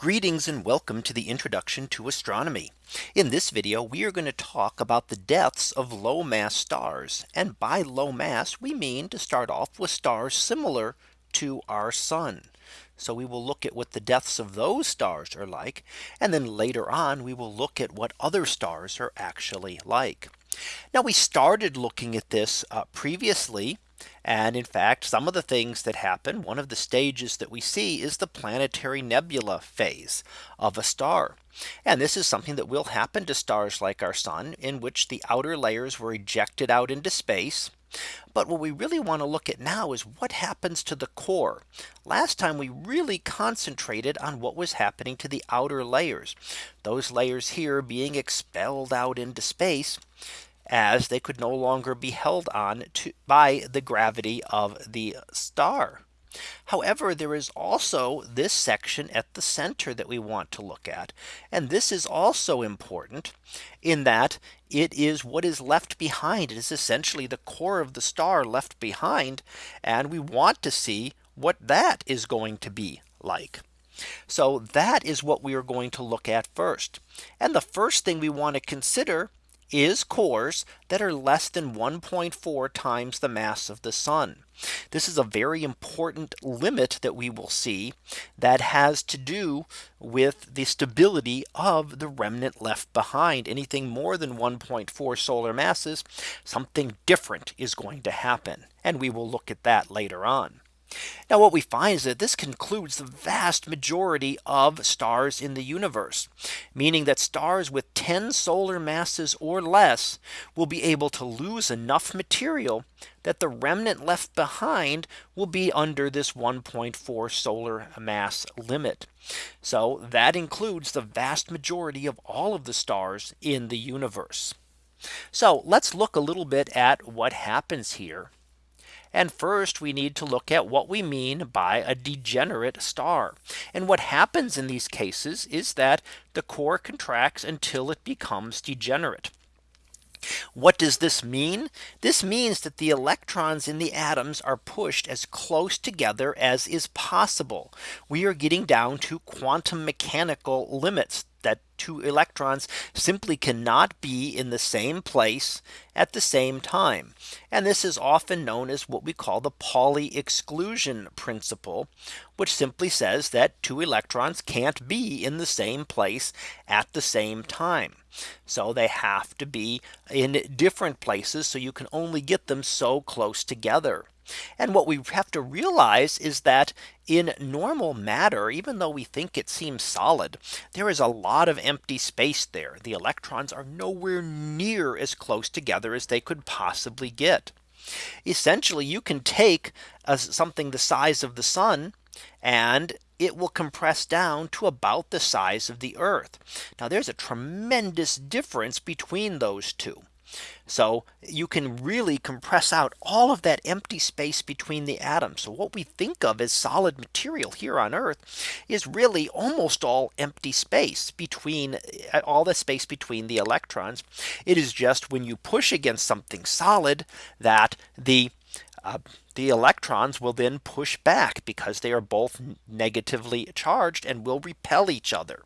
Greetings and welcome to the introduction to astronomy. In this video, we are going to talk about the deaths of low mass stars. And by low mass, we mean to start off with stars similar to our sun. So we will look at what the deaths of those stars are like. And then later on, we will look at what other stars are actually like. Now we started looking at this uh, previously and in fact, some of the things that happen, one of the stages that we see is the planetary nebula phase of a star. And this is something that will happen to stars like our sun in which the outer layers were ejected out into space. But what we really want to look at now is what happens to the core. Last time we really concentrated on what was happening to the outer layers. Those layers here being expelled out into space as they could no longer be held on to by the gravity of the star. However, there is also this section at the center that we want to look at. And this is also important in that it is what is left behind. It is essentially the core of the star left behind. And we want to see what that is going to be like. So that is what we are going to look at first. And the first thing we want to consider is cores that are less than 1.4 times the mass of the sun. This is a very important limit that we will see that has to do with the stability of the remnant left behind anything more than 1.4 solar masses something different is going to happen and we will look at that later on. Now what we find is that this concludes the vast majority of stars in the universe, meaning that stars with 10 solar masses or less will be able to lose enough material that the remnant left behind will be under this 1.4 solar mass limit. So that includes the vast majority of all of the stars in the universe. So let's look a little bit at what happens here and first we need to look at what we mean by a degenerate star. And what happens in these cases is that the core contracts until it becomes degenerate. What does this mean? This means that the electrons in the atoms are pushed as close together as is possible. We are getting down to quantum mechanical limits that two electrons simply cannot be in the same place at the same time. And this is often known as what we call the Pauli exclusion principle, which simply says that two electrons can't be in the same place at the same time. So they have to be in different places so you can only get them so close together. And what we have to realize is that in normal matter, even though we think it seems solid, there is a lot of empty space there. The electrons are nowhere near as close together as they could possibly get. Essentially, you can take a, something the size of the sun and it will compress down to about the size of the earth. Now there's a tremendous difference between those two. So you can really compress out all of that empty space between the atoms. So what we think of as solid material here on Earth is really almost all empty space between uh, all the space between the electrons. It is just when you push against something solid that the uh, the electrons will then push back because they are both negatively charged and will repel each other.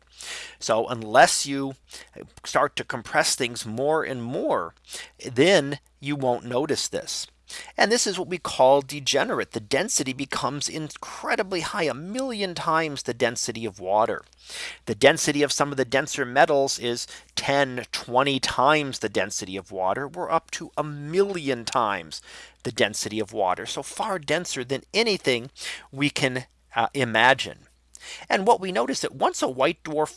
So unless you uh, start to compress things more and more, then you won't notice this. And this is what we call degenerate. The density becomes incredibly high, a million times the density of water. The density of some of the denser metals is 10, 20 times the density of water. We're up to a million times the density of water. So far denser than anything we can uh, imagine. And what we notice that once a white dwarf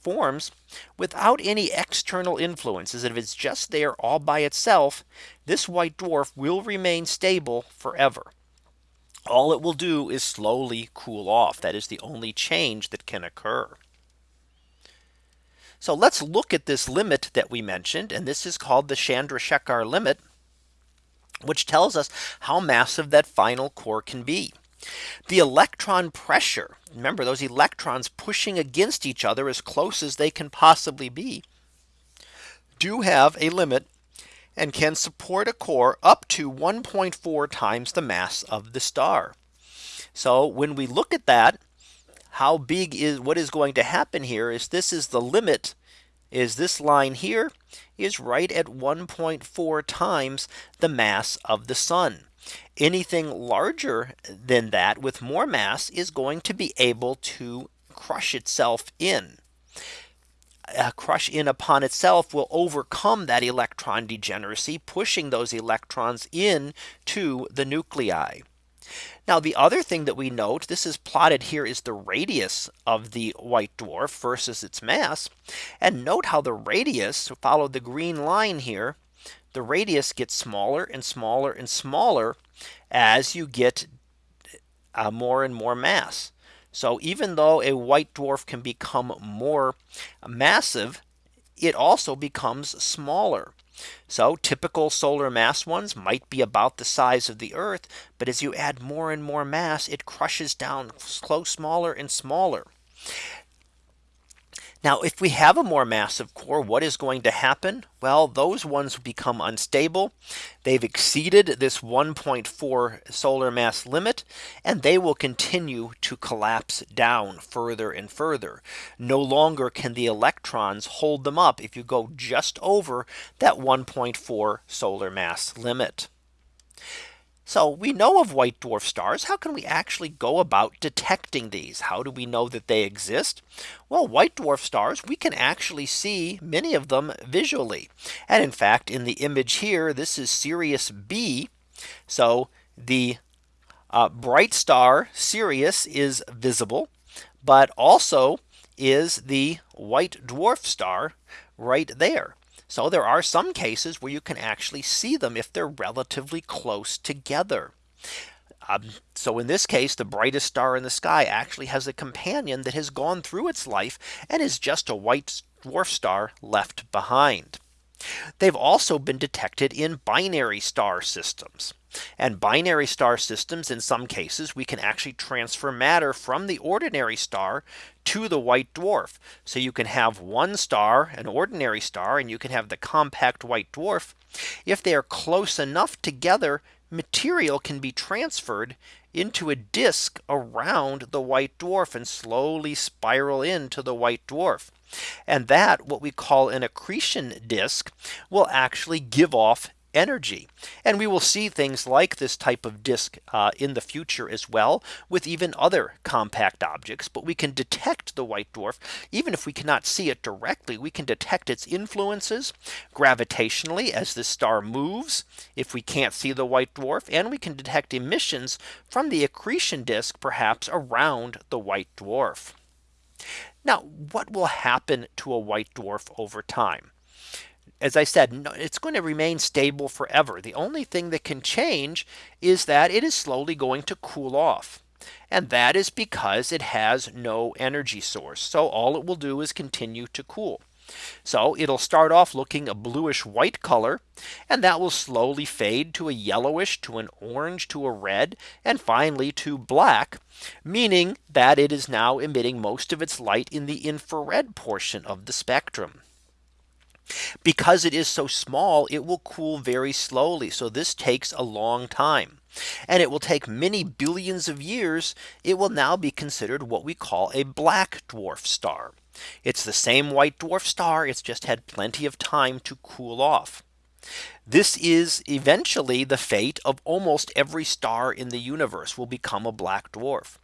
forms without any external influences. If it's just there all by itself, this white dwarf will remain stable forever. All it will do is slowly cool off. That is the only change that can occur. So let's look at this limit that we mentioned. And this is called the Chandrasekhar limit, which tells us how massive that final core can be. The electron pressure, remember those electrons pushing against each other as close as they can possibly be, do have a limit and can support a core up to 1.4 times the mass of the star. So when we look at that, how big is what is going to happen here is this is the limit is this line here is right at 1.4 times the mass of the sun. Anything larger than that with more mass is going to be able to crush itself in. Uh, crush in upon itself will overcome that electron degeneracy, pushing those electrons in to the nuclei. Now the other thing that we note this is plotted here is the radius of the white dwarf versus its mass. And note how the radius follow the green line here. The radius gets smaller and smaller and smaller as you get uh, more and more mass. So even though a white dwarf can become more massive, it also becomes smaller. So typical solar mass ones might be about the size of the Earth. But as you add more and more mass, it crushes down close smaller and smaller. Now, if we have a more massive core, what is going to happen? Well, those ones become unstable. They've exceeded this 1.4 solar mass limit, and they will continue to collapse down further and further. No longer can the electrons hold them up if you go just over that 1.4 solar mass limit. So we know of white dwarf stars. How can we actually go about detecting these? How do we know that they exist? Well, white dwarf stars, we can actually see many of them visually. And in fact, in the image here, this is Sirius B. So the uh, bright star Sirius is visible, but also is the white dwarf star right there. So there are some cases where you can actually see them if they're relatively close together. Um, so in this case, the brightest star in the sky actually has a companion that has gone through its life and is just a white dwarf star left behind. They've also been detected in binary star systems. And binary star systems in some cases we can actually transfer matter from the ordinary star to the white dwarf. So you can have one star an ordinary star and you can have the compact white dwarf. If they are close enough together material can be transferred into a disk around the white dwarf and slowly spiral into the white dwarf. And that what we call an accretion disk will actually give off energy. And we will see things like this type of disk uh, in the future as well with even other compact objects. But we can detect the white dwarf even if we cannot see it directly. We can detect its influences gravitationally as the star moves if we can't see the white dwarf and we can detect emissions from the accretion disk perhaps around the white dwarf. Now what will happen to a white dwarf over time? As I said, it's going to remain stable forever. The only thing that can change is that it is slowly going to cool off. And that is because it has no energy source. So all it will do is continue to cool. So it'll start off looking a bluish white color and that will slowly fade to a yellowish to an orange to a red and finally to black meaning that it is now emitting most of its light in the infrared portion of the spectrum. Because it is so small, it will cool very slowly. So this takes a long time. And it will take many billions of years. It will now be considered what we call a black dwarf star. It's the same white dwarf star. It's just had plenty of time to cool off. This is eventually the fate of almost every star in the universe will become a black dwarf.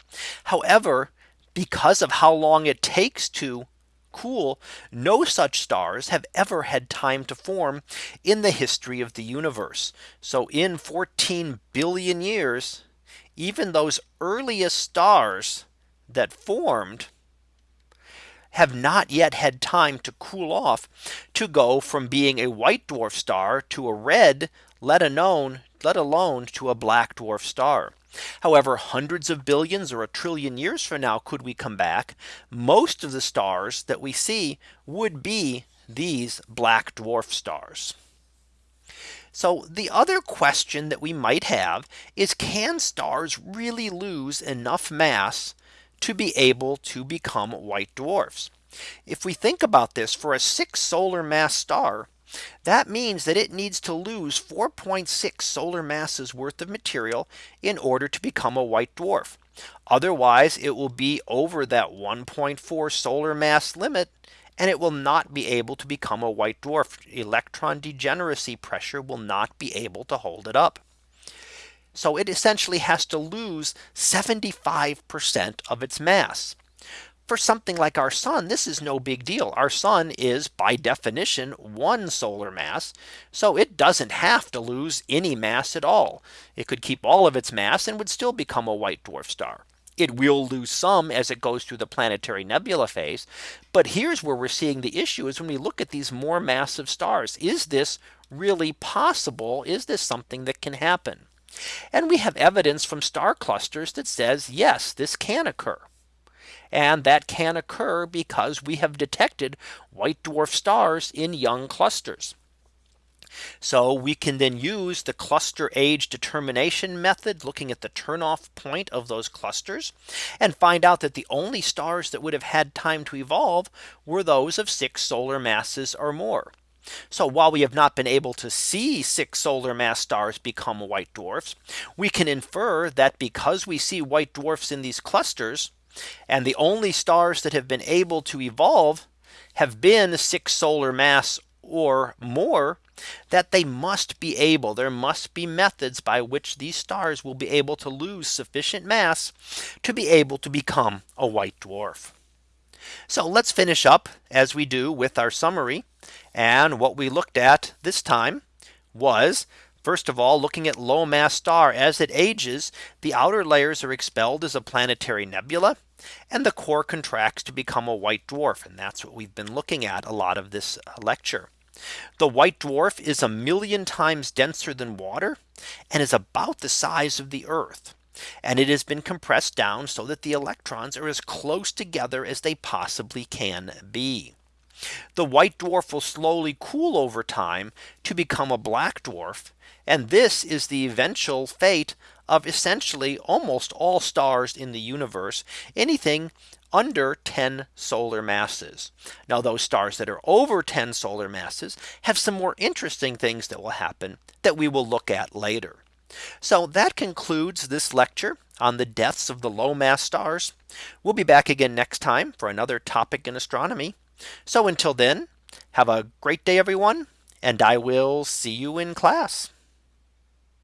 However, because of how long it takes to cool, no such stars have ever had time to form in the history of the universe. So in 14 billion years, even those earliest stars that formed have not yet had time to cool off to go from being a white dwarf star to a red, let alone let alone to a black dwarf star. However, hundreds of billions or a trillion years from now, could we come back, most of the stars that we see would be these black dwarf stars. So the other question that we might have is can stars really lose enough mass to be able to become white dwarfs? If we think about this for a six solar mass star, that means that it needs to lose 4.6 solar masses worth of material in order to become a white dwarf. Otherwise, it will be over that 1.4 solar mass limit and it will not be able to become a white dwarf. Electron degeneracy pressure will not be able to hold it up. So it essentially has to lose 75% of its mass. For something like our sun, this is no big deal. Our sun is by definition one solar mass. So it doesn't have to lose any mass at all. It could keep all of its mass and would still become a white dwarf star. It will lose some as it goes through the planetary nebula phase. But here's where we're seeing the issue is when we look at these more massive stars. Is this really possible? Is this something that can happen? And we have evidence from star clusters that says, yes, this can occur. And that can occur because we have detected white dwarf stars in young clusters. So we can then use the cluster age determination method looking at the turnoff point of those clusters and find out that the only stars that would have had time to evolve were those of six solar masses or more. So while we have not been able to see six solar mass stars become white dwarfs, we can infer that because we see white dwarfs in these clusters, and the only stars that have been able to evolve have been six solar mass or more, that they must be able, there must be methods by which these stars will be able to lose sufficient mass to be able to become a white dwarf. So let's finish up as we do with our summary. And what we looked at this time was First of all, looking at low mass star as it ages, the outer layers are expelled as a planetary nebula and the core contracts to become a white dwarf. And that's what we've been looking at a lot of this uh, lecture. The white dwarf is a million times denser than water and is about the size of the Earth. And it has been compressed down so that the electrons are as close together as they possibly can be. The white dwarf will slowly cool over time to become a black dwarf. And this is the eventual fate of essentially almost all stars in the universe. Anything under 10 solar masses. Now those stars that are over 10 solar masses have some more interesting things that will happen that we will look at later. So that concludes this lecture on the deaths of the low mass stars. We'll be back again next time for another topic in astronomy. So until then, have a great day, everyone, and I will see you in class.